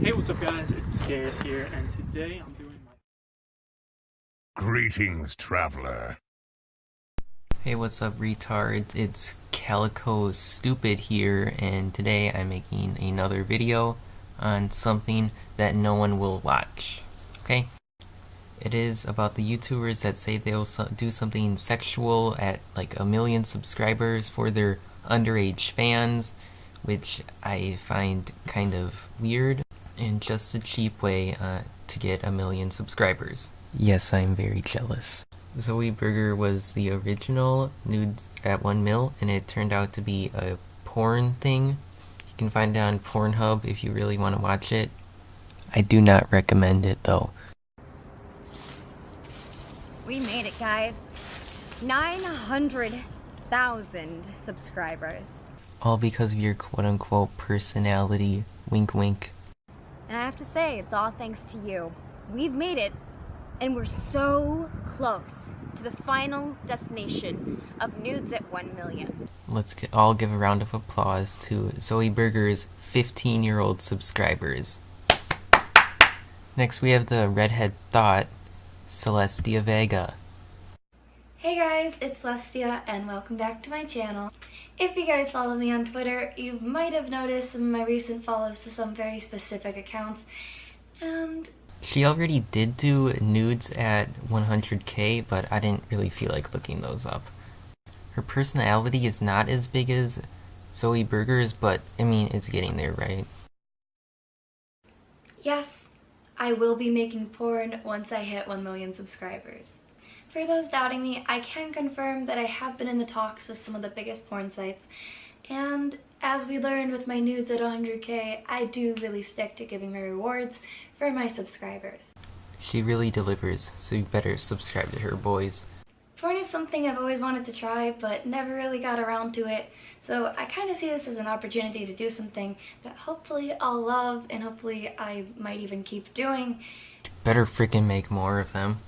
Hey, what's up guys? It's Scarce here, and today I'm doing my... Greetings, traveler. Hey, what's up, retards? It's Calico Stupid here, and today I'm making another video on something that no one will watch, okay? It is about the YouTubers that say they'll do something sexual at like a million subscribers for their underage fans, which I find kind of weird and just a cheap way uh, to get a million subscribers. Yes, I'm very jealous. Zoie Burgher was the original Nudes at 1 mil, and it turned out to be a porn thing. You can find it on Pornhub if you really want to watch it. I do not recommend it though. We made it, guys. 900,000 subscribers. All because of your quote unquote personality. Wink wink. And I have to say, it's all thanks to you. We've made it, and we're so close to the final destination of nudes at 1 million. Let's all give a round of applause to Zoie Burgher's 15 year old subscribers. Next, we have the redhead thought, Celestia Vega. Hey guys, it's Celestia and welcome back to my channel. If you guys follow me on Twitter, you might have noticed some of my recent follows to some very specific accounts. And She already did do nudes at 100k, but I didn't really feel like looking those up. Her personality is not as big as Zoie Burgher's, but I mean, it's getting there, right? yes, I will be making porn once I hit 1 million subscribers. For those doubting me, I can confirm that I have been in the talks with some of the biggest porn sites. And as we learned with my nudes at 100k, I do really stick to giving my rewards for my subscribers. She really delivers, so you better subscribe to her, boys. Porn is something I've always wanted to try, but never really got around to it. So I kind of see this as an opportunity to do something that hopefully I'll love and hopefully I might even keep doing. Better freaking make more of them.